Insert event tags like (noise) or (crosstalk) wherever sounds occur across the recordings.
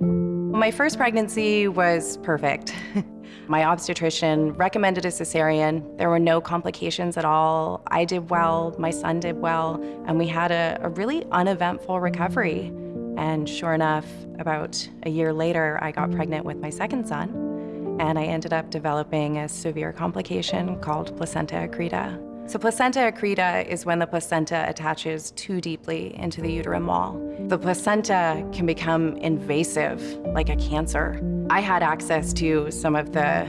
My first pregnancy was perfect. (laughs) My obstetrician recommended a cesarean. There were no complications at all. I did well, my son did well, and we had a, a really uneventful recovery. And sure enough, about a year later, I got pregnant with my second son, and I ended up developing a severe complication called placenta accreta. So placenta accreta is when the placenta attaches too deeply into the uterine wall. The placenta can become invasive, like a cancer. I had access to some of the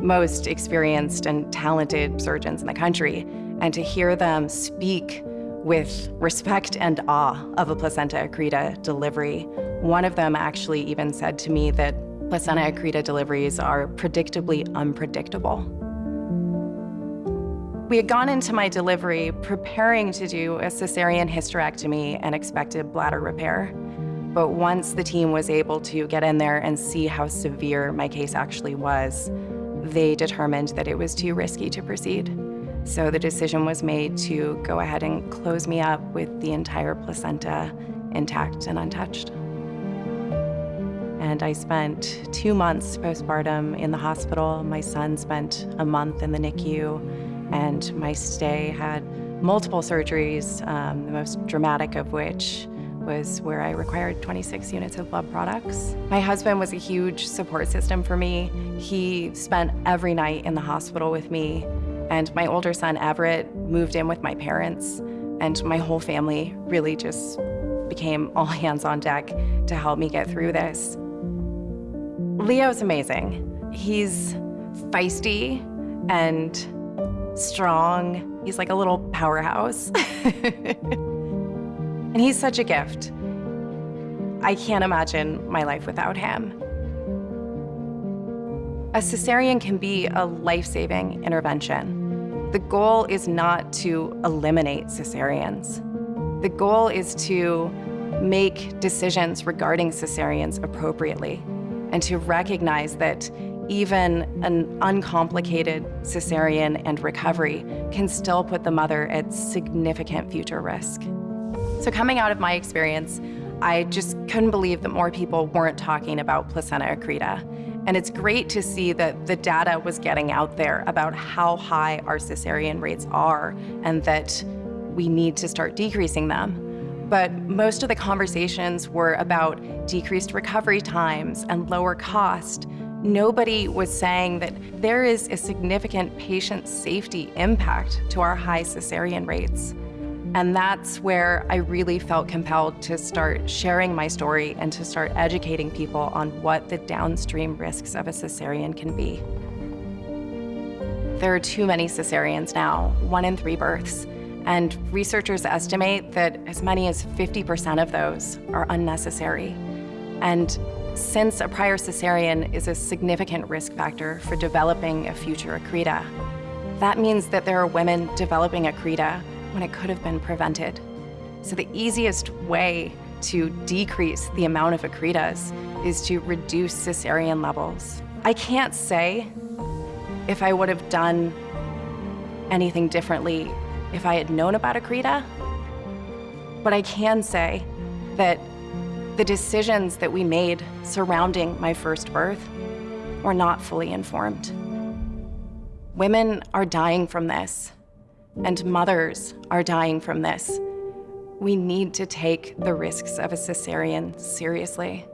most experienced and talented surgeons in the country, and to hear them speak with respect and awe of a placenta accreta delivery. One of them actually even said to me that placenta accreta deliveries are predictably unpredictable. We had gone into my delivery preparing to do a cesarean hysterectomy and expected bladder repair. But once the team was able to get in there and see how severe my case actually was, they determined that it was too risky to proceed. So the decision was made to go ahead and close me up with the entire placenta intact and untouched. And I spent two months postpartum in the hospital. My son spent a month in the NICU and my stay had multiple surgeries, um, the most dramatic of which was where I required 26 units of blood products. My husband was a huge support system for me. He spent every night in the hospital with me, and my older son, Everett, moved in with my parents, and my whole family really just became all (laughs) hands on deck to help me get through this. Leo's amazing. He's feisty and strong. He's like a little powerhouse. (laughs) and he's such a gift. I can't imagine my life without him. A cesarean can be a life-saving intervention. The goal is not to eliminate cesareans. The goal is to make decisions regarding cesareans appropriately and to recognize that even an uncomplicated cesarean and recovery can still put the mother at significant future risk. So coming out of my experience, I just couldn't believe that more people weren't talking about placenta accreta. And it's great to see that the data was getting out there about how high our cesarean rates are and that we need to start decreasing them. But most of the conversations were about decreased recovery times and lower cost, Nobody was saying that there is a significant patient safety impact to our high cesarean rates. And that's where I really felt compelled to start sharing my story and to start educating people on what the downstream risks of a cesarean can be. There are too many cesareans now, one in three births, and researchers estimate that as many as 50% of those are unnecessary. And since a prior cesarean is a significant risk factor for developing a future accreta, that means that there are women developing accreta when it could have been prevented. So the easiest way to decrease the amount of accretas is to reduce cesarean levels. I can't say if I would have done anything differently if I had known about accreta, but I can say that the decisions that we made surrounding my first birth were not fully informed. Women are dying from this, and mothers are dying from this. We need to take the risks of a cesarean seriously.